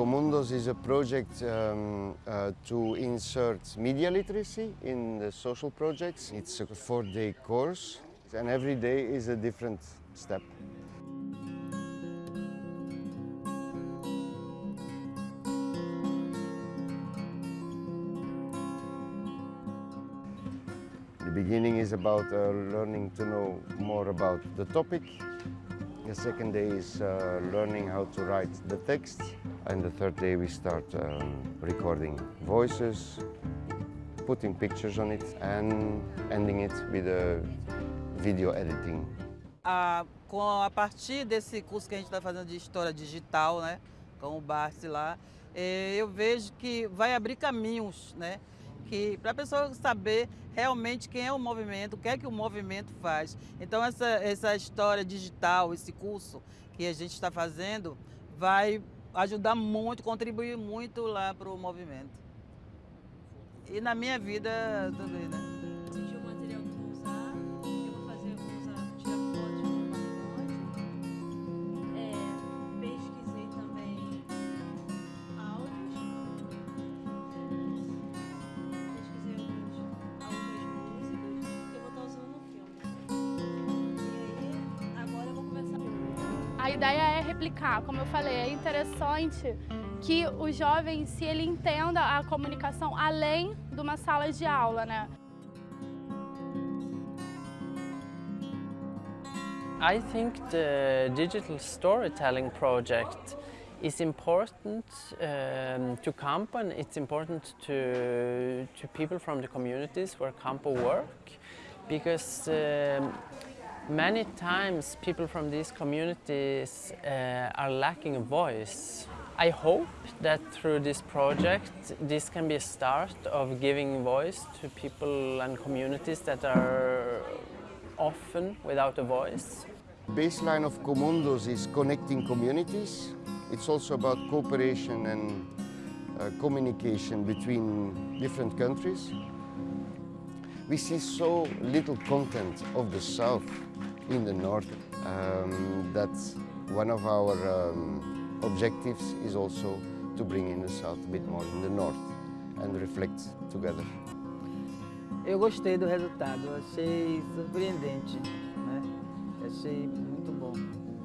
Comundos is a project um, uh, to insert media literacy in the social projects. It's a four-day course and every day is a different step. The beginning is about uh, learning to know more about the topic. The second day is uh, learning how to write the text. And the third day we start um, recording voices, putting pictures on it and ending it with a video editing. A, com a partir desse curso que a gente está fazendo de História Digital, né, com o Barsi lá, eh, eu vejo que vai abrir caminhos, né, que para a pessoa saber realmente quem é o movimento, o que é que o movimento faz. Então essa, essa história digital, esse curso que a gente está fazendo, vai ajudar muito, contribuir muito lá para o movimento. E na minha vida também, né? A ideia é replicar, como eu falei, é interessante que o jovem, se ele entenda a comunicação além de uma sala de aula, né? I think the digital storytelling project is important um, to Campo and it's important to, to people from the communities where Campo work because um, many times people from these communities uh, are lacking a voice. I hope that through this project this can be a start of giving voice to people and communities that are often without a voice. Baseline of Comundos is connecting communities. It's also about cooperation and uh, communication between different countries. We see so little content of the South in the North um, that one of our um, objectives is also to bring in the South a bit more in the North and reflect together. Eu gostei do resultado, achei surpreendente, né? Achei muito bom.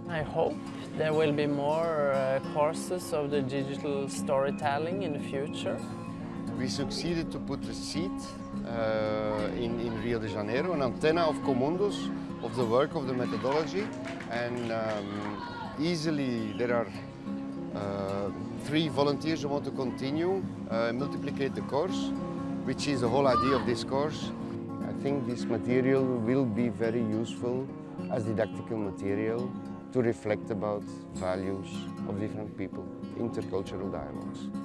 I hope there will be more uh, courses of the digital storytelling in the future. We succeeded to put a seat uh, in, in Rio de Janeiro, an antenna of Comundos, of the work of the methodology, and um, easily there are uh, three volunteers who want to continue, uh, multiplicate the course, which is the whole idea of this course. I think this material will be very useful as didactical material to reflect about values of different people, intercultural dialogues.